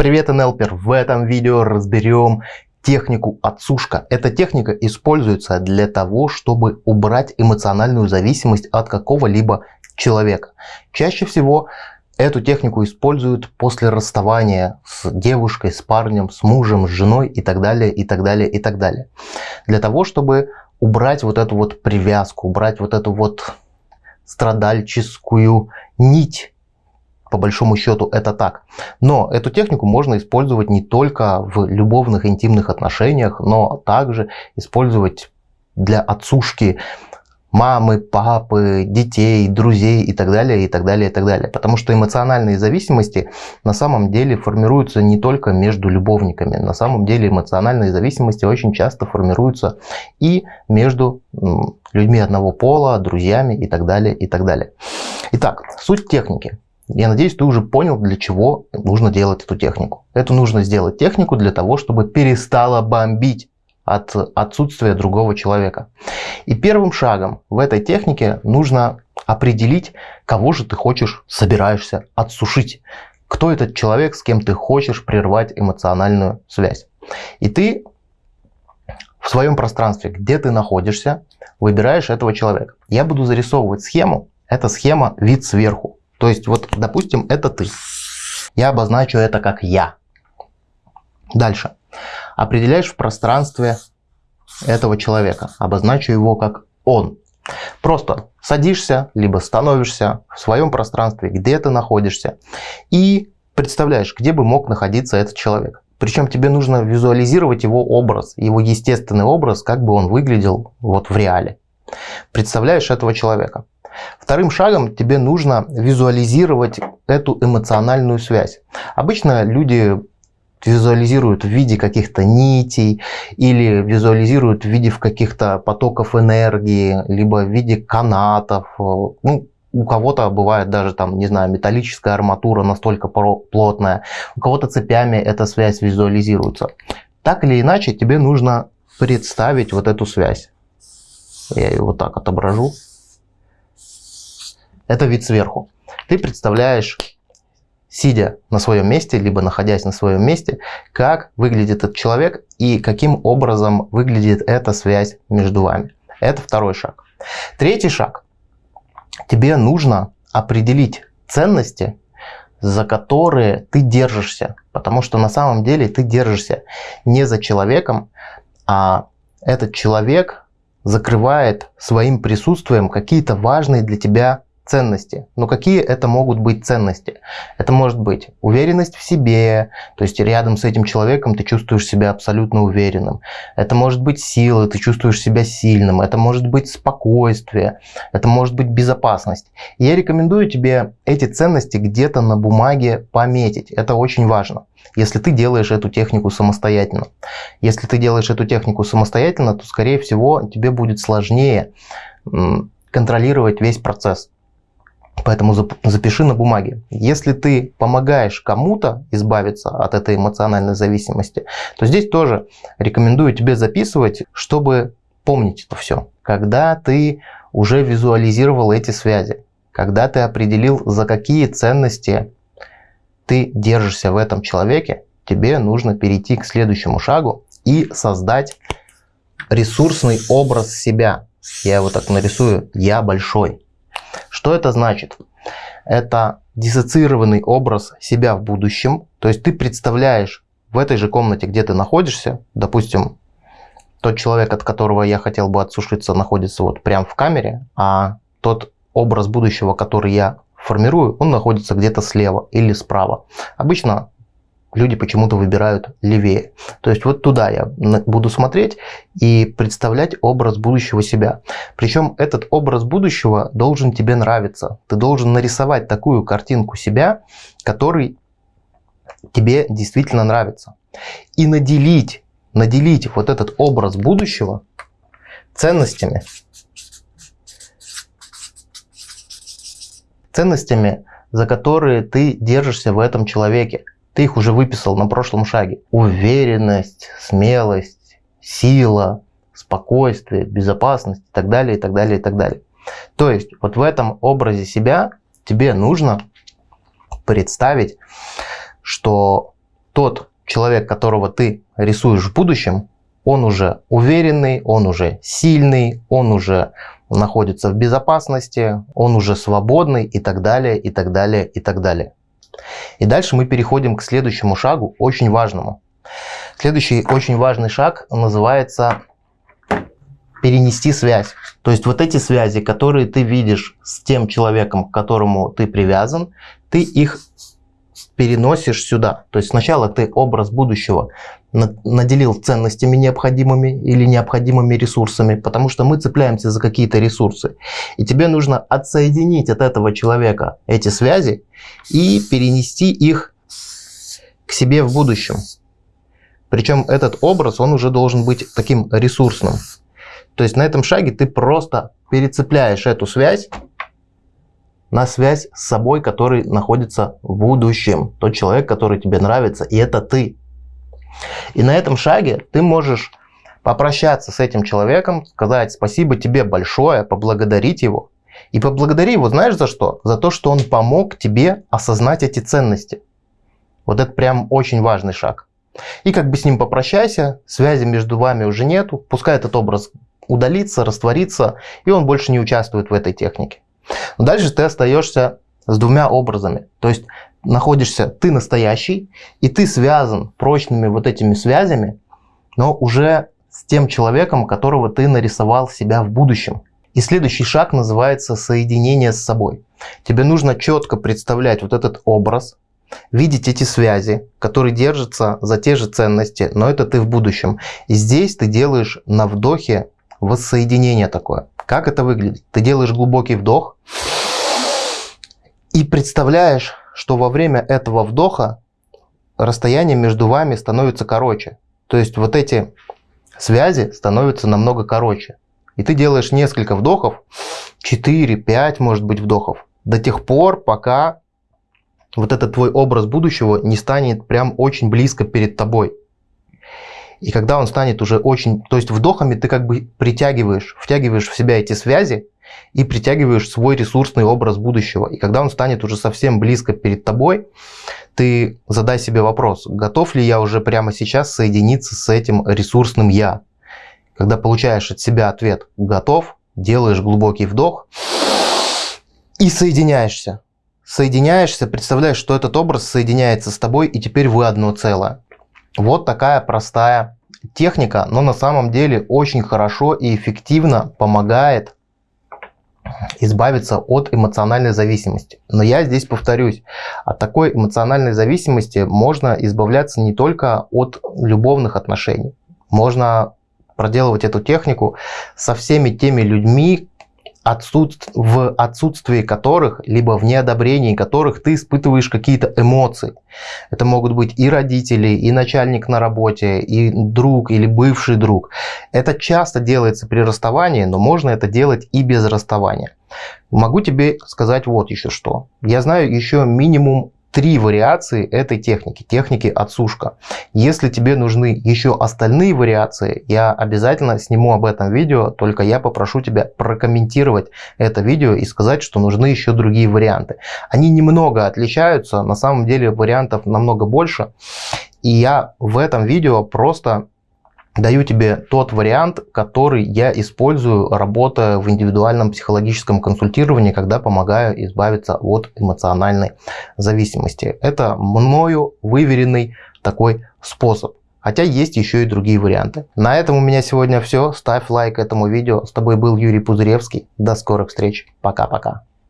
Привет, НЛПер! В этом видео разберем технику отсушка. Эта техника используется для того, чтобы убрать эмоциональную зависимость от какого-либо человека. Чаще всего эту технику используют после расставания с девушкой, с парнем, с мужем, с женой и так далее, и так далее, и так далее. Для того, чтобы убрать вот эту вот привязку, убрать вот эту вот страдальческую нить по большому счету это так. Но эту технику можно использовать не только в любовных интимных отношениях, но также использовать для отсушки мамы, папы, детей, друзей и так далее, и так далее, и так далее. Потому что эмоциональные зависимости на самом деле формируются не только между любовниками. На самом деле эмоциональные зависимости очень часто формируются и между людьми одного пола, друзьями и так далее, и так далее. Итак, суть техники. Я надеюсь, ты уже понял, для чего нужно делать эту технику. Это нужно сделать технику для того, чтобы перестала бомбить от отсутствия другого человека. И первым шагом в этой технике нужно определить, кого же ты хочешь, собираешься отсушить. Кто этот человек, с кем ты хочешь прервать эмоциональную связь. И ты в своем пространстве, где ты находишься, выбираешь этого человека. Я буду зарисовывать схему. Эта схема вид сверху. То есть, вот, допустим, это ты. Я обозначу это как я. Дальше. Определяешь в пространстве этого человека. Обозначу его как он. Просто садишься, либо становишься в своем пространстве, где ты находишься, и представляешь, где бы мог находиться этот человек. Причем тебе нужно визуализировать его образ, его естественный образ, как бы он выглядел вот в реале. Представляешь этого человека. Вторым шагом тебе нужно визуализировать эту эмоциональную связь. Обычно люди визуализируют в виде каких-то нитей или визуализируют в виде каких-то потоков энергии, либо в виде канатов. Ну, у кого-то бывает даже там, не знаю, металлическая арматура настолько плотная, у кого-то цепями эта связь визуализируется. Так или иначе, тебе нужно представить вот эту связь. Я ее вот так отображу. Это вид сверху. Ты представляешь, сидя на своем месте, либо находясь на своем месте, как выглядит этот человек и каким образом выглядит эта связь между вами. Это второй шаг. Третий шаг. Тебе нужно определить ценности, за которые ты держишься. Потому что на самом деле ты держишься не за человеком, а этот человек закрывает своим присутствием какие-то важные для тебя ценности. Но какие это могут быть ценности? Это может быть уверенность в себе, то есть рядом с этим человеком ты чувствуешь себя абсолютно уверенным. Это может быть сила, ты чувствуешь себя сильным. Это может быть спокойствие, это может быть безопасность. И я рекомендую тебе эти ценности где-то на бумаге пометить. Это очень важно если ты делаешь эту технику самостоятельно. Если ты делаешь эту технику самостоятельно, то, скорее всего, тебе будет сложнее контролировать весь процесс. Поэтому запиши на бумаге. Если ты помогаешь кому-то избавиться от этой эмоциональной зависимости, то здесь тоже рекомендую тебе записывать, чтобы помнить это все. Когда ты уже визуализировал эти связи, когда ты определил, за какие ценности ты держишься в этом человеке, тебе нужно перейти к следующему шагу и создать ресурсный образ себя. Я его так нарисую. Я большой. Что это значит? Это диссоциированный образ себя в будущем. То есть ты представляешь в этой же комнате, где ты находишься, допустим, тот человек, от которого я хотел бы отсушиться, находится вот прямо в камере, а тот образ будущего, который я формирую, он находится где-то слева или справа. Обычно люди почему-то выбирают левее. То есть вот туда я буду смотреть и представлять образ будущего себя. Причем этот образ будущего должен тебе нравиться. Ты должен нарисовать такую картинку себя, который тебе действительно нравится. И наделить, наделить вот этот образ будущего ценностями. Ценностями, за которые ты держишься в этом человеке. Ты их уже выписал на прошлом шаге. Уверенность, смелость, сила, спокойствие, безопасность и так далее, и так далее, и так далее. То есть вот в этом образе себя тебе нужно представить, что тот человек, которого ты рисуешь в будущем, он уже уверенный, он уже сильный, он уже находится в безопасности, он уже свободный и так далее, и так далее, и так далее. И дальше мы переходим к следующему шагу, очень важному. Следующий очень важный шаг называется перенести связь. То есть вот эти связи, которые ты видишь с тем человеком, к которому ты привязан, ты их переносишь сюда. То есть сначала ты образ будущего наделил ценностями необходимыми или необходимыми ресурсами, потому что мы цепляемся за какие-то ресурсы. И тебе нужно отсоединить от этого человека эти связи и перенести их к себе в будущем. Причем этот образ, он уже должен быть таким ресурсным. То есть на этом шаге ты просто перецепляешь эту связь на связь с собой, который находится в будущем. Тот человек, который тебе нравится, и это ты. И на этом шаге ты можешь попрощаться с этим человеком, сказать спасибо тебе большое, поблагодарить его. И поблагодари его, знаешь за что? За то, что он помог тебе осознать эти ценности. Вот это прям очень важный шаг. И как бы с ним попрощайся, связи между вами уже нету, пускай этот образ удалится, растворится, и он больше не участвует в этой технике. Дальше ты остаешься с двумя образами. То есть находишься ты настоящий, и ты связан прочными вот этими связями, но уже с тем человеком, которого ты нарисовал себя в будущем. И следующий шаг называется соединение с собой. Тебе нужно четко представлять вот этот образ, видеть эти связи, которые держатся за те же ценности, но это ты в будущем. И здесь ты делаешь на вдохе воссоединение такое. Как это выглядит? Ты делаешь глубокий вдох и представляешь, что во время этого вдоха расстояние между вами становится короче. То есть вот эти связи становятся намного короче. И ты делаешь несколько вдохов, 4-5 может быть вдохов, до тех пор, пока вот этот твой образ будущего не станет прям очень близко перед тобой. И когда он станет уже очень... То есть вдохами ты как бы притягиваешь, втягиваешь в себя эти связи и притягиваешь свой ресурсный образ будущего. И когда он станет уже совсем близко перед тобой, ты задай себе вопрос, готов ли я уже прямо сейчас соединиться с этим ресурсным «я». Когда получаешь от себя ответ «готов», делаешь глубокий вдох и соединяешься. Соединяешься, представляешь, что этот образ соединяется с тобой, и теперь вы одно целое. Вот такая простая техника, но на самом деле очень хорошо и эффективно помогает избавиться от эмоциональной зависимости. Но я здесь повторюсь, от такой эмоциональной зависимости можно избавляться не только от любовных отношений. Можно проделывать эту технику со всеми теми людьми, отсутств... в отсутствии которых, либо в неодобрении которых ты испытываешь какие-то эмоции. Это могут быть и родители, и начальник на работе, и друг, или бывший друг. Это часто делается при расставании, но можно это делать и без расставания. Могу тебе сказать вот еще что. Я знаю еще минимум три вариации этой техники, техники отсушка. Если тебе нужны еще остальные вариации, я обязательно сниму об этом видео, только я попрошу тебя прокомментировать это видео и сказать, что нужны еще другие варианты. Они немного отличаются, на самом деле вариантов намного больше. И я в этом видео просто даю тебе тот вариант, который я использую, работая в индивидуальном психологическом консультировании, когда помогаю избавиться от эмоциональной зависимости. Это мною выверенный такой способ. Хотя есть еще и другие варианты. На этом у меня сегодня все. Ставь лайк этому видео. С тобой был Юрий Пузыревский. До скорых встреч. Пока-пока.